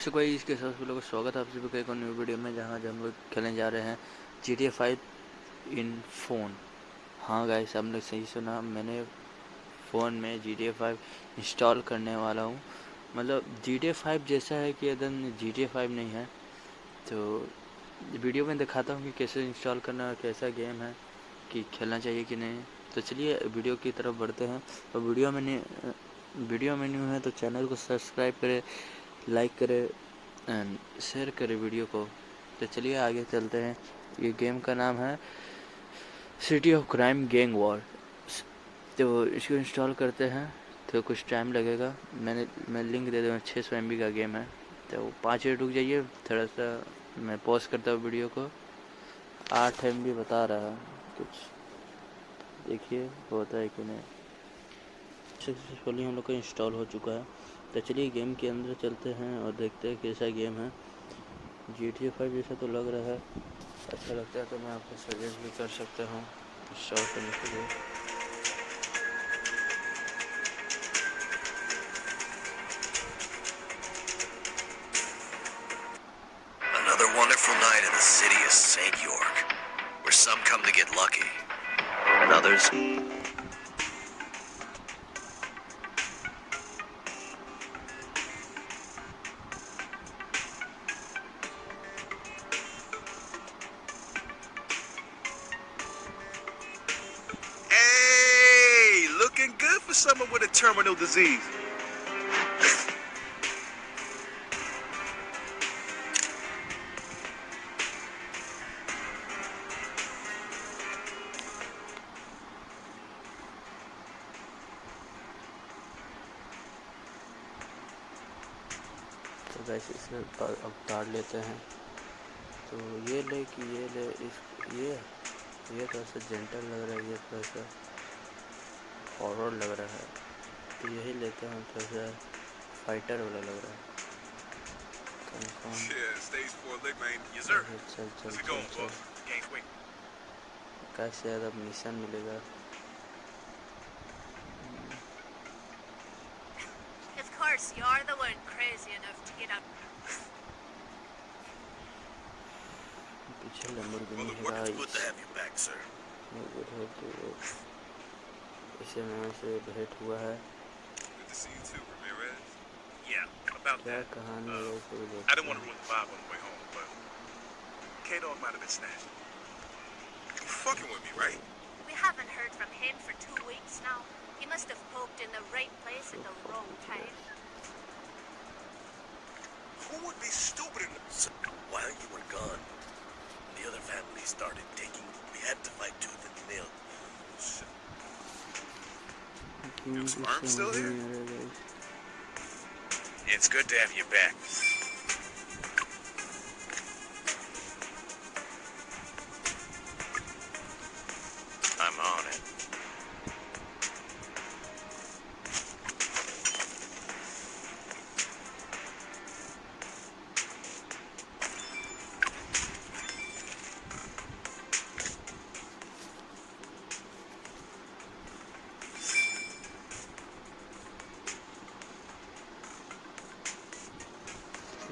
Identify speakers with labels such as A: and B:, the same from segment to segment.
A: सो कोई इसके साथ लोगों को स्वागत है। आप सभी का एक न्यू वीडियो में जहाँ हम लोग खेलने जा रहे हैं G T five in phone हाँ गाइस हमने सही सुना। मैंने फ़ोन में जी टी फाइव इंस्टॉल करने वाला हूँ। मतलब जी टी फाइव जैसा है कि एकदम जी टी फाइव नहीं है। तो वीडियो में दिखाता हूँ कि कैसे इंस्टॉल करना है कैसा गेम है, कि खेलना चाहिए कि नहीं। तो चलिए वीडियो की तरफ़ बढ़ते हैं। तो वीडियो में वीडियो में न्यू है तो चैनल को सब्सक्राइब करें। लाइक करें एंड शेयर करें वीडियो को। तो चलिए आगे चलते हैं। ये गेम का नाम है City of Crime Gang War. तो इसको इंस्टॉल करते हैं। तो कुछ टाइम लगेगा। मैंने, मैं लिंक दे दूँगा छः सौ एम का गेम है। तो पाँच मिनट रुक जाइए। थोड़ा सा मैं पॉज करता हूँ वीडियो को। आठ एम बता रहा है। कुछ देखिए, होता है कि नहीं। सक्सेसफुली हम लोग का इंस्टॉल हो चुका है। तो चलिए गेम के अंदर चलते हैं और देखते हैं कैसा गेम है। जी टी फाइव जैसा तो लग रहा है। अच्छा लगता है तो मैं आपको सजेस्ट भी कर सकता हूँ इंस्टॉल करने के लिए।
B: City of St. York, where some come to get lucky, and others for someone with a terminal disease.
A: तो वैसे इसमें अब तार लेते हैं तो ये ले कि ये ले, इस ये ये थोड़ा सा जेंटल लग रहा है, ये थोड़ा सा हॉरर लग रहा है तो यही लेते हैं थोड़ा सा फाइटर वाला लग रहा है कैसे ज़्यादा मिशन मिलेगा
C: Of course, you're the one crazy enough to get up.
A: पीछे लंबरगिनी है
B: Well, it's good
A: guys
B: to have you back, sir.
A: है तो इसे मैं से भेंट हुआ है
D: Good to see you too, Ramirez.
E: Yeah, about
A: क्या
E: that.
A: कहानी
E: Uh,
A: है इसे भी
E: I didn't
A: देखते
E: want to
A: हैं
E: ruin the vibe on the way home, but K-Dog might have been snatched.
D: You fucking with me, right?
C: We haven't heard from him for two weeks now. He must have poked in the right place at the wrong time.
D: Who would be stupid enough?
B: So, while you were gone, the other family started taking. We had to fight tooth and nail.
D: Shit. Still here?
E: It's good to have you back.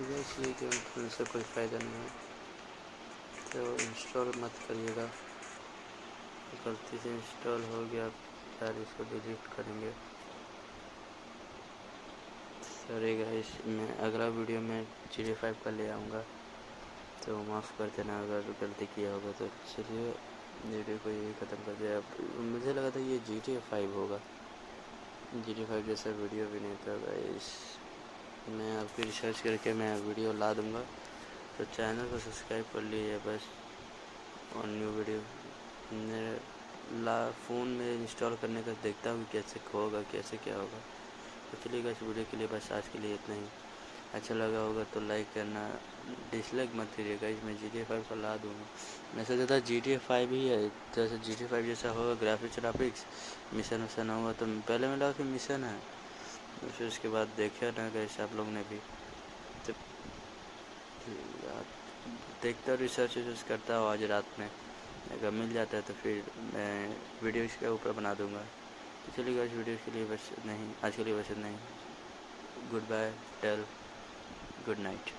A: सीधा इसलिए game खेलने से कोई फ़ायदा नहीं है। तो install मत करिएगा। गलती से इंस्टॉल हो गया यार इसको डिलीट करेंगे। सॉरी गाइस मैं अगला वीडियो में जी फाइव का ले आऊँगा। तो माफ़ कर देना, अगर गलती किया होगा तो। चलिए वीडियो को यही ख़त्म कर दिया मुझे लगा था ये जी टी फाइव होगा। जी टी फाइव जैसा वीडियो भी नहीं था गाइस मैं आपकी रिसर्च करके मैं वीडियो ला दूँगा। तो चैनल को सब्सक्राइब कर लीजिए बस। और न्यू वीडियो मेरे ला फ़ोन में इंस्टॉल करने का देखता हूँ कैसे होगा, कैसे क्या होगा। तो चलिए इस वीडियो के लिए बस आज के लिए इतना ही। अच्छा लगा होगा तो लाइक करना। डिसलाइक मत करिएगा, इसमें जी टी फाइव का ला दूँगा। मैं सोचा था जी टी फाइव ही है। जैसे जी टी फाइव जैसा होगा ग्राफिक्स ग्राफिक्स मिशन वशन होगा तो पहले मैं लगा कि मिशन है। फिर उसके बाद देखे ना कैसे आप लोग ने भी। जब देखता रिसर्च विसर्च करता हूँ आज रात में। अगर मिल जाता है तो फिर मैं वीडियो इसके ऊपर बना दूँगा। तो चलिए आज वीडियो के लिए बस नहीं आज के लिए बस नहीं good bye tell good night